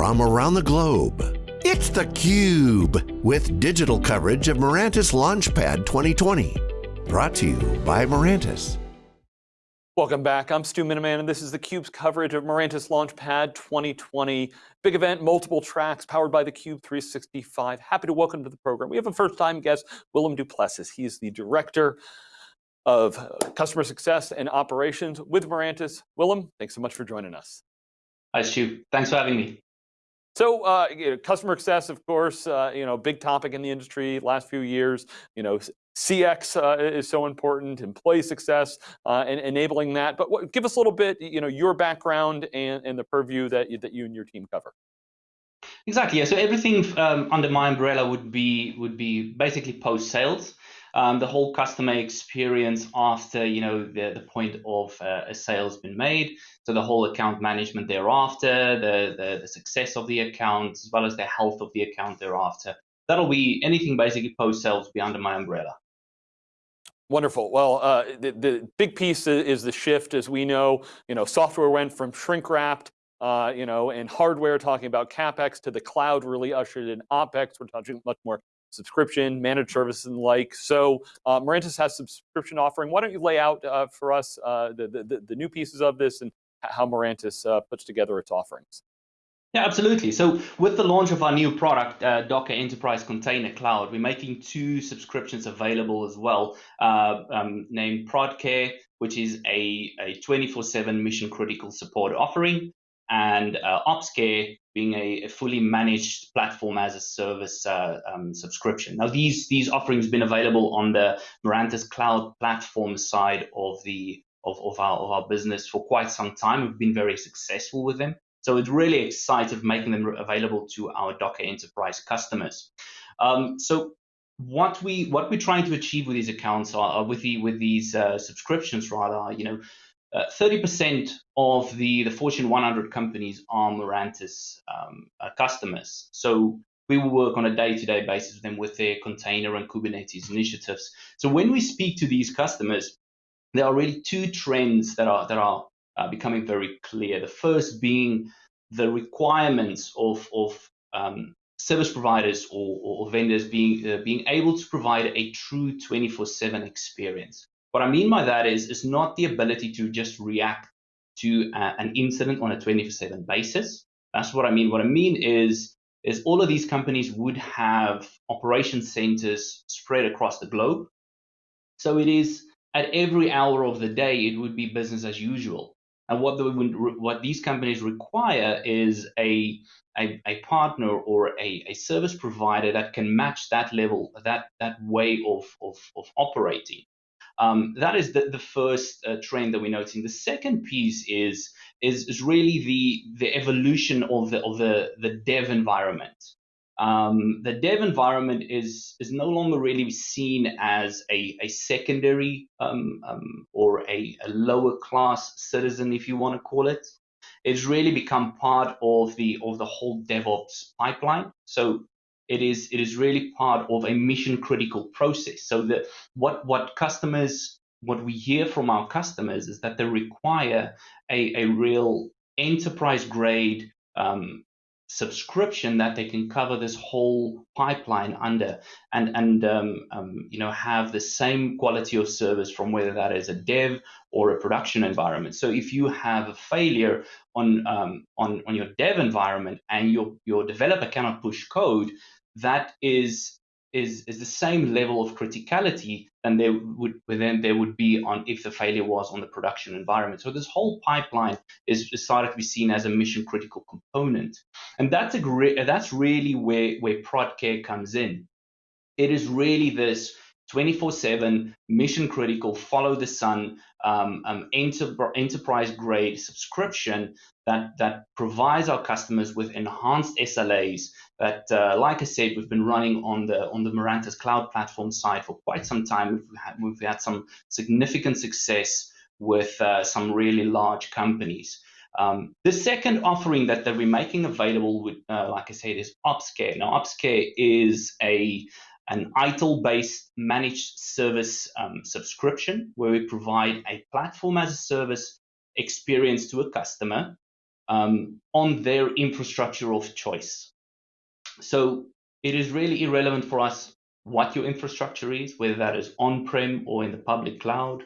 from around the globe. It's theCUBE, with digital coverage of Mirantis Launchpad 2020. Brought to you by Mirantis. Welcome back, I'm Stu Miniman and this is theCUBE's coverage of Mirantis Launchpad 2020. Big event, multiple tracks, powered by theCUBE 365. Happy to welcome to the program. We have a first time guest, Willem Duplessis. He's the Director of Customer Success and Operations with Mirantis. Willem, thanks so much for joining us. Hi Stu, thanks for having me. So, uh, you know, customer success, of course, uh, you know, big topic in the industry last few years. You know, CX uh, is so important, employee success, uh, and enabling that. But what, give us a little bit, you know, your background and, and the purview that you, that you and your team cover. Exactly. Yeah. So everything um, under my umbrella would be would be basically post sales um, the whole customer experience after you know the, the point of uh, a sale's been made so the whole account management thereafter the, the, the success of the account as well as the health of the account thereafter that'll be anything basically post sales be under my umbrella Wonderful. Well, uh, the, the big piece is the shift, as we know. You know, software went from shrink wrapped, uh, you know, and hardware talking about capex to the cloud really ushered in opex. We're talking much more subscription, managed services and the like. So uh, Mirantis has subscription offering. Why don't you lay out uh, for us uh, the, the, the, new pieces of this and how Mirantis uh, puts together its offerings? Yeah, absolutely. So with the launch of our new product, uh, Docker Enterprise Container Cloud, we're making two subscriptions available as well, uh, um, named ProdCare, which is a a 24-7 mission critical support offering, and uh, OpsCare being a, a, fully managed platform as a service uh, um, subscription. Now, these these offerings have been available on the Mirantis Cloud platform side of the of, of our of our business for quite some time. We've been very successful with them. So it's really excited making them available to our Docker Enterprise customers. Um, so what we what we're trying to achieve with these accounts are with the with these uh, subscriptions rather, you know, 30% uh, of the, the Fortune 100 companies are Mirantis um, uh, customers. So we will work on a day-to-day basis with them with their container and Kubernetes initiatives. So when we speak to these customers, there are really two trends that are that are uh, becoming very clear. The first being the requirements of of um, service providers or, or vendors being uh, being able to provide a true 24/7 experience. What I mean by that is, is not the ability to just react to uh, an incident on a 24/7 basis. That's what I mean. What I mean is, is all of these companies would have operation centers spread across the globe. So it is at every hour of the day, it would be business as usual. And what, the, what these companies require is a, a, a partner or a, a, service provider that can match that level, that, that way of, of, of operating. Um, that is the, the first uh, trend that we're noticing. The second piece is, is, is really the, the evolution of the, of the, the dev environment. Um, the dev environment is, is no longer really seen as a, a secondary um, um, or a, a lower class citizen, if you want to call it. It's really become part of the of the whole DevOps pipeline. So it is it is really part of a mission critical process. So that what what customers what we hear from our customers is that they require a, a real enterprise grade um, subscription that they can cover this whole pipeline under and and um, um, you know have the same quality of service from whether that is a dev or a production environment so if you have a failure on um, on on your dev environment and your your developer cannot push code that is is is the same level of criticality than there would then there would be on if the failure was on the production environment. So this whole pipeline is started to be seen as a mission critical component, and that's a great that's really where where ProdCare comes in. It is really this 24/7 mission critical follow the sun um, um, enter, enterprise grade subscription that that provides our customers with enhanced SLAs that uh, like I said we've been running on the on the Mirantis cloud platform side for quite some time we've had, we've had some significant success with uh, some really large companies um, the second offering that, that we're making available, with, uh, like I said, is OpsCare. Now, OpsCare is a an ITIL-based managed service um, subscription where we provide a platform as a service experience to a customer um, on their infrastructure of choice. So it is really irrelevant for us what your infrastructure is, whether that is on-prem or in the public cloud.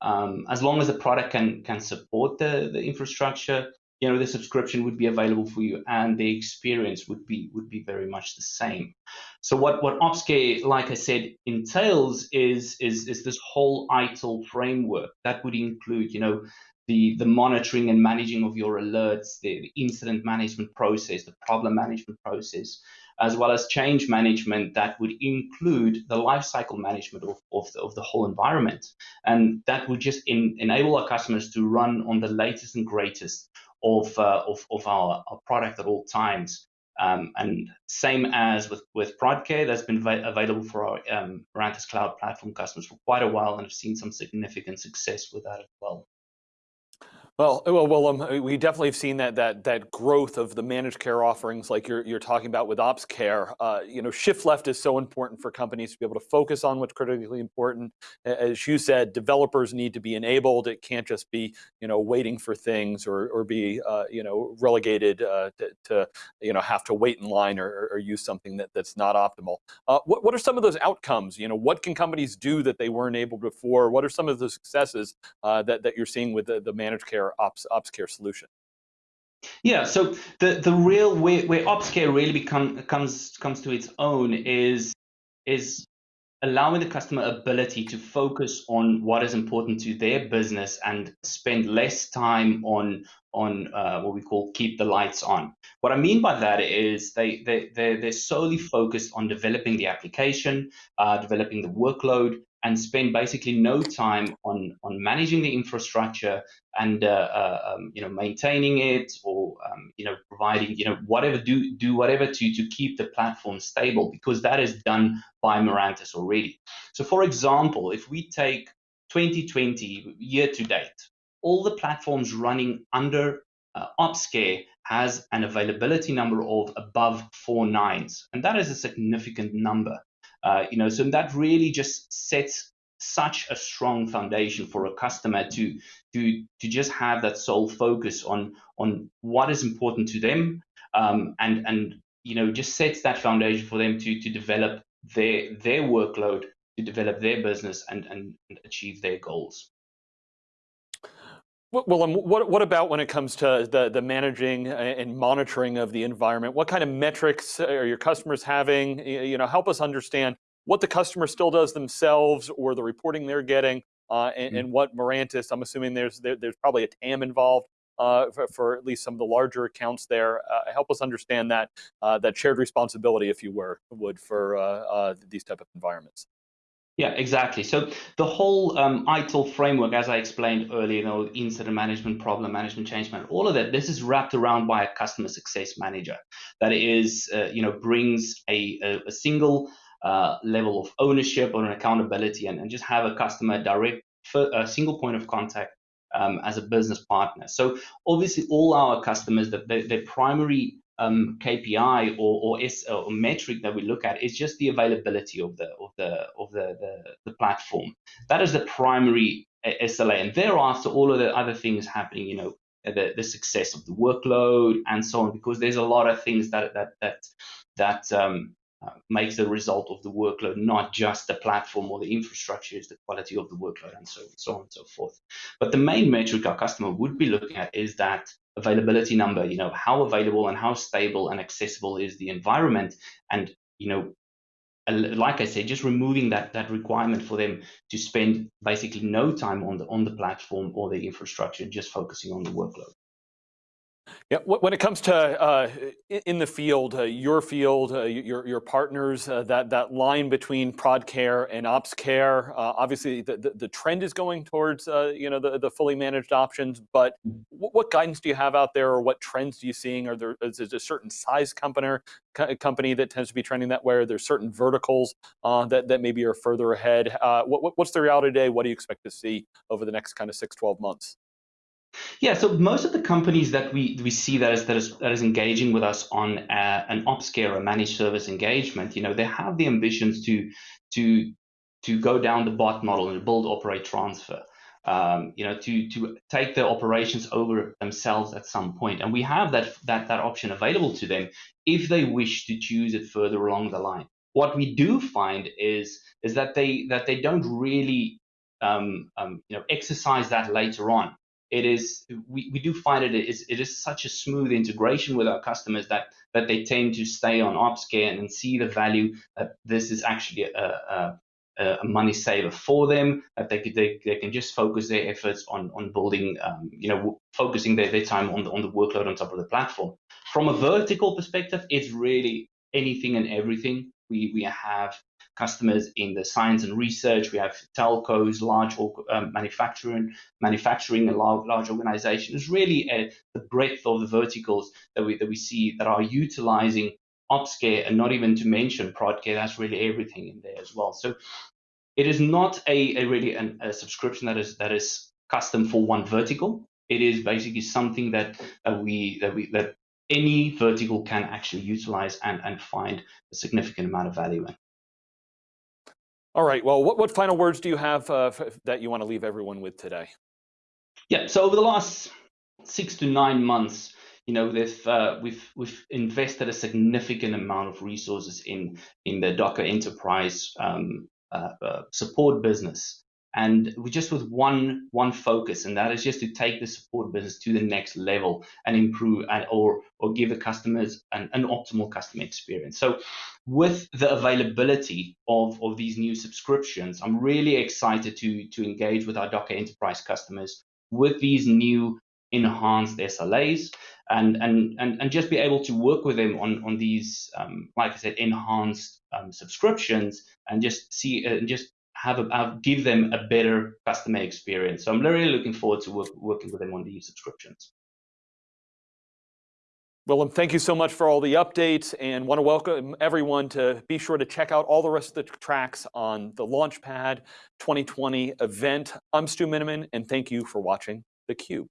Um, as long as the product can can support the, the infrastructure, you know the subscription would be available for you and the experience would be would be very much the same so what what opscare like i said entails is is is this whole itil framework that would include you know the the monitoring and managing of your alerts the, incident management process the problem management process as well as change management that would include the lifecycle management of, of, the, of the whole environment. And that would just in, enable our customers to run on the latest and greatest of, uh, of, of our, our, product at all times. Um, and same as with, with ProdCare, that's been available for our um, Mirantis Cloud Platform customers for quite a while and have seen some significant success with that as well. Well, well, well um, we definitely have seen that that that growth of the managed care offerings, like you're you're talking about with Ops Care. Uh, you know, shift left is so important for companies to be able to focus on what's critically important. As you said, developers need to be enabled. It can't just be you know waiting for things or or be uh, you know relegated uh, to, to, you know have to wait in line or, or use something that that's not optimal. Uh, what what are some of those outcomes? You know, what can companies do that they weren't able before? What are some of the successes uh, that that you're seeing with the, the managed care? Ops ops care solution? Yeah, so the the real way where ops care really become comes comes to its own is is allowing the customer ability to focus on what is important to their business and spend less time on on uh, what we call keep the lights on. What I mean by that is they they they're, they're solely focused on developing the application, uh, developing the workload, and spend basically no time on on managing the infrastructure and uh, uh, um, you know maintaining it or um, you know providing you know whatever do do whatever to to keep the platform stable because that is done by Mirantis already. So for example, if we take 2020 year to date, all the platforms running under uh, OpsCare has an availability number of above four nines, and that is a significant number. Uh, you know, so that really just sets such a strong foundation for a customer to to to just have that sole focus on on what is important to them um, and and you know just sets that foundation for them to to develop their their workload to develop their business and and, and achieve their goals well, um, what, what about when it comes to the, the managing and monitoring of the environment? What kind of metrics are your customers having? You know, help us understand what the customer still does themselves or the reporting they're getting uh, and, mm. and, what Mirantis, I'm assuming there's there, there's probably a TAM involved uh, for, for, at least some of the larger accounts there. Uh, help us understand that uh, that shared responsibility, if you were, would, for uh, uh, these type of environments. Yeah, exactly. So the whole um, ITIL framework, as I explained earlier, you know, incident management, problem management, change management, all of that, this is wrapped around by a customer success manager that is, uh, you know, brings a, a, a single uh, level of ownership or an accountability and, and just have a customer direct, a single point of contact um, as a business partner. So obviously all our customers, the, the, their primary um, KPI or or, S, or metric that we look at is just the availability of the of the of the, the, the platform. That is the primary uh, SLA, and thereafter all of the other things happening. You know, the the success of the workload and so on, because there's a lot of things that that that that um, uh, makes the result of the workload not just the platform or the infrastructure, is the quality of the workload and so, so on and so forth. But the main metric our customer would be looking at is that availability number, you know, how available and how stable and accessible is the environment. And, you know, like I said, just removing that that requirement for them to spend basically no time on the on the platform or the infrastructure, just focusing on the workload. Yeah, when it comes to uh, in the field, uh, your field, uh, your your partners, uh, that that line between prod care and ops care, uh, obviously the, the, the trend is going towards uh, you know the, the fully managed options. But what guidance do you have out there, or what trends do you seeing? Are there is there a certain size company company that tends to be trending that way? Are there certain verticals that that maybe are further ahead? What, what's the reality today? What do you expect to see over the next kind of six, 12 months? Yeah, so most of the companies that we, we see that is, that is that is engaging with us on uh, an ops care or managed service engagement, you know, they have the ambitions to to to go down the bot model and build, operate, transfer. um, you know, to to take their operations over themselves at some. And we have that that that option available to them if they wish to choose it further along the line. What we do find is is that they that they don't really um, um, you know exercise that later on. It is we, we do find it is it is such a smooth integration with our customers that that they tend to stay on OpsCare and see the value that this is actually a, a, a money saver for them that they, could, they, they can just focus their efforts on on building um, you know focusing their, their time on the on the workload on top of the platform. From a vertical perspective it's really anything and everything. We we have customers in the science and research we have telcos large um, manufacturing manufacturing and large, large organizations really a, the breadth of the verticals that we that we see that are utilizing OpsCare and not even to mention ProdCare, that's really everything in there as well. So it is not a, a really an, a subscription that is that is custom for one vertical. It is basically something that, that we that we that any vertical can actually utilize and, and find a significant amount of value in. All right, well, what, what final words do you have uh, that you want to leave everyone with today? Yeah, so over the last six to nine months, you know, they've, uh, we've we've invested a significant amount of resources in in the Docker Enterprise um, uh, uh, support business, and we just with one one focus, and that is just to take the support business to the next level and improve and or or give the customers an, an optimal customer experience. So, with the availability of of these new subscriptions, I'm really excited to to engage with our Docker Enterprise customers with these new enhanced SLAs and and and, and just be able to work with them on on these um, like I said enhanced um, subscriptions and just see uh, and just have a have, give them a better customer experience. So I'm really looking forward to work, working with them on these subscriptions. Willem, thank you so much for all the updates and want to welcome everyone to be sure to check out all the rest of the tracks on the Launchpad 2020 event. I'm Stu Miniman and thank you for watching theCUBE.